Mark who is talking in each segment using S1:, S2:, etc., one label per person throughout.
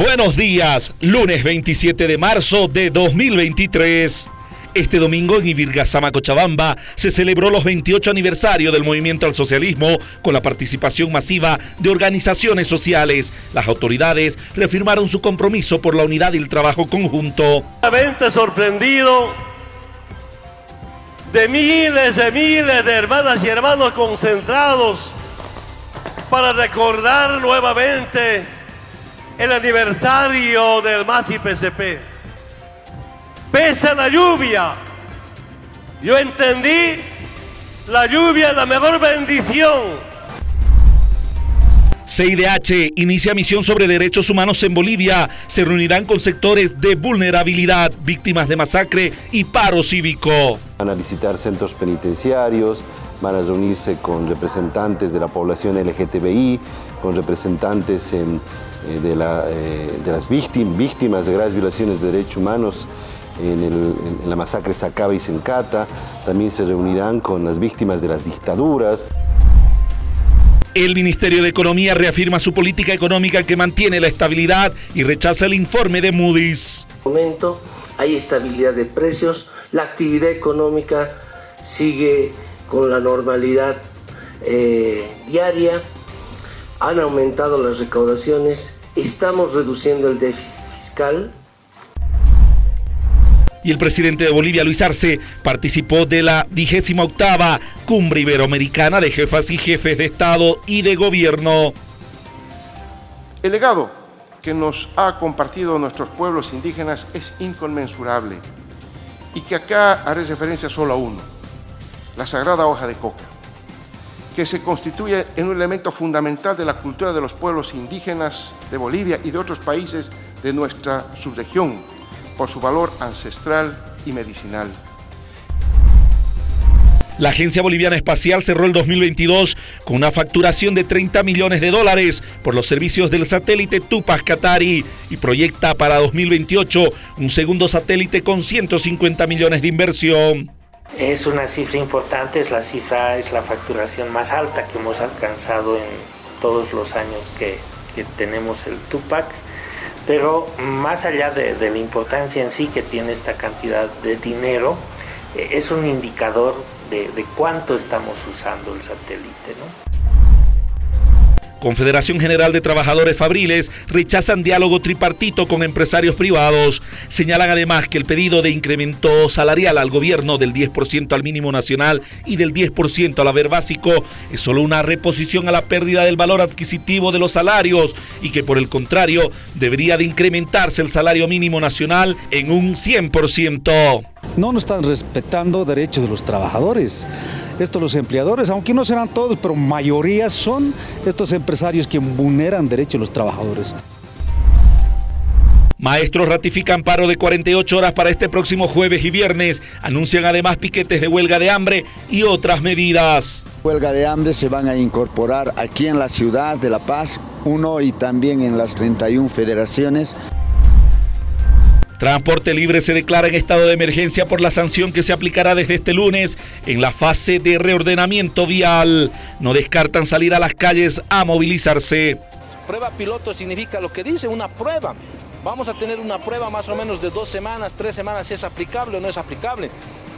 S1: Buenos días, lunes 27 de marzo de 2023. Este domingo en Ibirgazama, Cochabamba, se celebró los 28 aniversario del movimiento al socialismo con la participación masiva de organizaciones sociales. Las autoridades reafirmaron su compromiso por la unidad y el trabajo conjunto.
S2: sorprendido de miles y miles de hermanas y hermanos concentrados para recordar nuevamente el aniversario del MAS y PCP. Pese a la lluvia, yo entendí la lluvia es la mejor bendición.
S1: CIDH inicia misión sobre derechos humanos en Bolivia. Se reunirán con sectores de vulnerabilidad, víctimas de masacre y paro cívico.
S3: Van a visitar centros penitenciarios, van a reunirse con representantes de la población LGTBI, con representantes en eh, de, eh, de, las víctimas, víctimas de graves violaciones de derechos humanos en, la masacre Sacaba y Sencata. También se reunirán con las víctimas de las dictaduras.
S1: El Ministerio de Economía reafirma su política económica que mantiene la estabilidad y rechaza el informe de Moody's.
S4: En momento hay estabilidad de precios, la actividad económica sigue con la normalidad eh, diaria, han aumentado las recaudaciones, estamos reduciendo el déficit fiscal.
S1: Y el presidente de Bolivia, Luis Arce, participó de la vigésima octava Cumbre Iberoamericana de Jefas y Jefes de Estado y de Gobierno.
S5: El legado que nos ha compartido nuestros pueblos indígenas es inconmensurable y que acá haré referencia solo a uno, la sagrada hoja de coca que se constituye en un elemento fundamental de la cultura de los pueblos indígenas de Bolivia y de otros países de nuestra subregión, por su valor ancestral y medicinal.
S1: La Agencia Boliviana Espacial cerró el 2022 con una facturación de 30 millones de dólares por los servicios del satélite Tupac Katari y proyecta para 2028 un segundo satélite con 150 millones de inversión.
S6: Es una cifra importante, es la cifra, es la facturación más alta que hemos alcanzado en todos los años que, tenemos el Tupac, pero más allá de, la importancia en sí que tiene esta cantidad de dinero, eh, es un indicador de, de cuánto estamos usando el satélite. ¿no?
S1: Confederación General de Trabajadores Fabriles rechazan diálogo tripartito con empresarios privados. Señalan además que el pedido de incremento salarial al gobierno del 10% al mínimo nacional y del 10% al haber básico es solo una reposición a la pérdida del valor adquisitivo de los salarios y que por el contrario debería de incrementarse el salario mínimo nacional en un 100%.
S7: No nos están respetando derechos de los trabajadores. Estos los empleadores, aunque no serán todos, pero mayoría son estos empresarios que vulneran derechos de los trabajadores.
S1: Maestros ratifican paro de 48 horas para este próximo jueves y viernes. Anuncian además piquetes de huelga de hambre y otras medidas.
S8: Huelga de hambre se van a incorporar aquí en la ciudad de La Paz, uno y también en las 31 federaciones.
S1: Transporte Libre se declara en estado de emergencia por la sanción que se aplicará desde este lunes en la fase de reordenamiento vial. No descartan salir a las calles a movilizarse.
S9: Prueba piloto significa lo que dice, una prueba. Vamos a tener una prueba más o menos de dos semanas, tres semanas, si es aplicable o no es aplicable.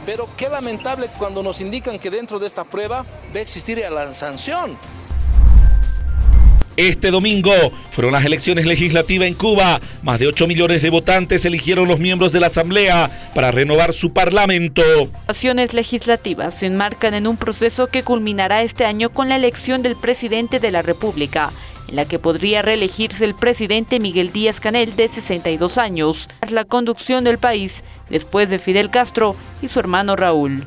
S9: Pero qué lamentable cuando nos indican que dentro de esta prueba va a existir la sanción.
S1: Este domingo fueron las elecciones legislativas en Cuba. Más de 8 millones de votantes eligieron los miembros de la Asamblea para renovar su parlamento.
S10: Las elecciones legislativas se enmarcan en un proceso que culminará este año con la elección del presidente de la República, en la que podría reelegirse el presidente Miguel Díaz Canel de 62 años, la conducción del país después de Fidel Castro y su hermano Raúl.